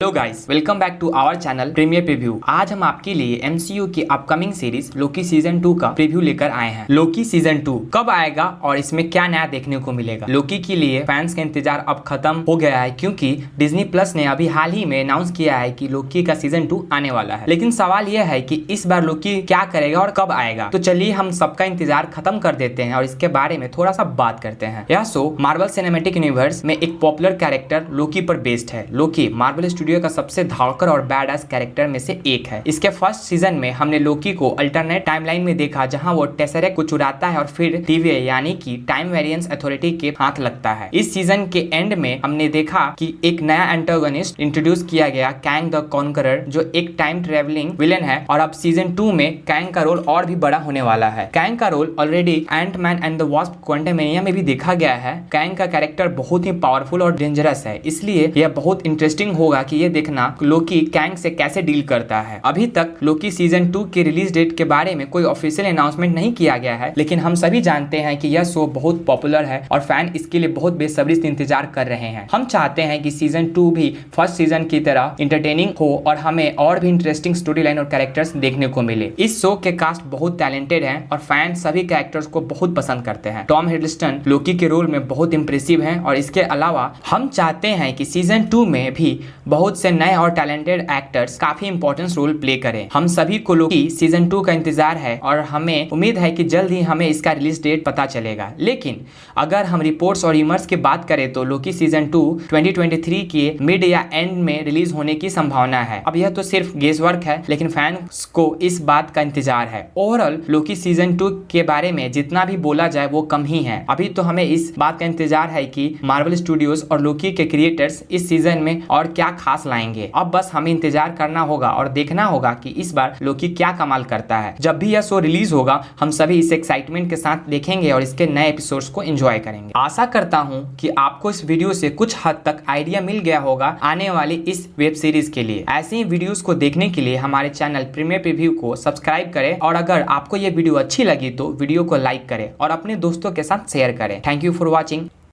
Hello guys welcome back to our channel premier preview आज हम आपके लिए एमसीयू की upcoming series Loki season two का प्रीव्यू लेकर आए हैं। लोकी सीज़न टू कब आएगा और इसमें क्या नया देखने को मिलेगा? लोकी के लिए फैंस का इंतज़ार अब खत्म हो गया है क्योंकि डिज्नी प्लस ने अभी हाल ही में अनाउंस किया है की कि लोकी का सीज़न टू आने वाला है। लेकिन सवाल यह है की इस बार लोकी क्या करेगा और कब आएगा? तो चलिए हम सबका इंतज़ार खत्म कर देते हैं और इसके बारे में थोड़ा सा बात करते हैं। यह शो मार्बल सिनेमेटिक यूनिवर्स में एक पॉपुलर कैरेक्टर लोकी पर बेस्ड है। लोकी मार्बल स्टूडियो का सबसे धाड़कर और बैड कैरेक्टर में से एक है। इसके फ़र्स्ट सीज़न में हमने लोकी को अल्टरनेट टाइमलाइन में देखा, जहाँ वो टेसरेक को चुराता है और फिर टीवी यानी कि टाइम वेरिएंस अथॉरिटी के हाथ लगता है। इस सीज़न के एंड में हमने देखा कि एक नया एंटागोनिस्ट इंट्रोड्यूस किया गया कैंग द कॉन्करर जो एक टाइम ट्रेवलिंग विलन है, और अब सीज़न टू में कैंग का रोल और भी बड़ा होने वाला है। कैंग का role already Ant Man and the Wasp Quantumania में भी देखा गया है। कैंग का कैरेक्टर बहुत ही पावरफुल और डेंजरस है, इसलिए यह बहुत इंटरेस्टिंग होगा कि ये देखना लोकी कैंग से कैसे डील करता है। अभी तक लोकी सीज़न टू के रिलीज़ डेट के बारे में कोई ऑफिशियल अनाउंसमेंट नहीं किया गया है, लेकिन हम सभी जानते हैं कि यह शो बहुत पॉपुलर है और फ़ैन इसके लिए बहुत बेसब्री से इंतज़ार कर रहे हैं। हम चाहते हैं कि सीज़न टू भी फ़र्स्ट सीज़न की तरह इंटरटेनिंग हो और हमें और भी इंटरेस्टिंग स्टोरी लाइन और कैरेक्टर्स देखने को मिले। इस शो के कास्ट बहुत टैलेंटेड है और फ़ैन सभी कैरेक्टर्स को बहुत पसंद करते हैं। टॉम हिडलस्टन लोकी के रोल में बहुत इंप्रेसिव है और इसके अलावा हम चाहते हैं कि सीज़न टू में भी बहुत से नए और टैलेंटेड एक्टर्स काफ़ी इंपॉर्टेंट रोल प्ले करें। हम सभी को लोग सीज़न टू का इंतज़ार है और हमें उम्मीद है कि जल्द ही हमें इसका रिलीज़ डेट पता चलेगा। लेकिन अगर हम रिपोर्ट्स और यूमर्स की बात करें तो लोकी सीज़न टू 2023 के मिड या एंड में रिलीज़ होने की संभावना है। अब यह तो सिर्फ़ गेस वर्क है, लेकिन फैंस को इस बात का इंतज़ार है। ओवरऑल लोकी सीज़न टू के बारे में जितना भी बोला जाए वो कम ही है। अभी तो हमें इस बात का इंतज़ार है कि मार्वल स्टूडियोज और लोकी के क्रिएटर्स इस सीज़न में और क्या खास लाएँगे। अब बस हमें इंतज़ार करना होगा और देखना होगा कि इस बार लोकी क्या कमाल करता है। जब भी यह शो रिलीज़ होगा, हम सभी इस एक्साइटमेंट के साथ देखेंगे और इसके नए एपिसोड्स को एंजॉय करेंगे। आशा करता हूँ कि आपको इस वीडियो से कुछ हद तक आइडिया मिल गया होगा आने वाली इस वेब सीरीज़ के लिए। ऐसे ही वीडियोस को देखने के लिए हमारे चैनल प्रीमियर प्रीव्यू को सब्सक्राइब करें और अगर आपको ये वीडियो अच्छी लगी तो वीडियो को लाइक करें और अपने दोस्तों के साथ शेयर करें। Thank you for watching